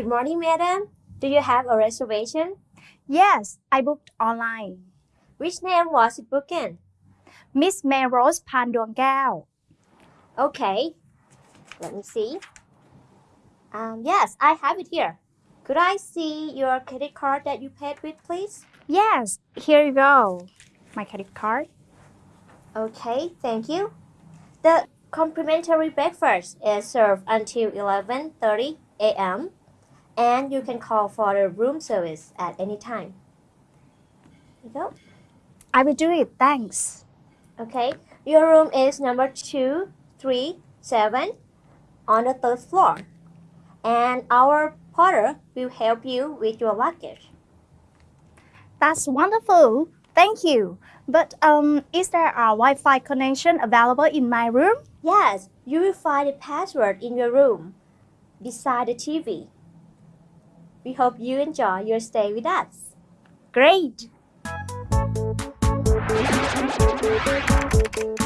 Good morning, madam. Do you have a reservation? Yes, I booked online. Which name was it booked in? Miss Melrose Panduangao. Okay, let me see. Um, yes, I have it here. Could I see your credit card that you paid with, please? Yes, here you go. My credit card. Okay, thank you. The complimentary breakfast is served until 11.30 a.m. And you can call for the room service at any time. Here you go. I will do it, thanks. Okay, your room is number 237 on the third floor. And our porter will help you with your luggage. That's wonderful. Thank you. But um, is there a Wi-Fi connection available in my room? Yes, you will find a password in your room beside the TV. We hope you enjoy your stay with us. Great. Thank you.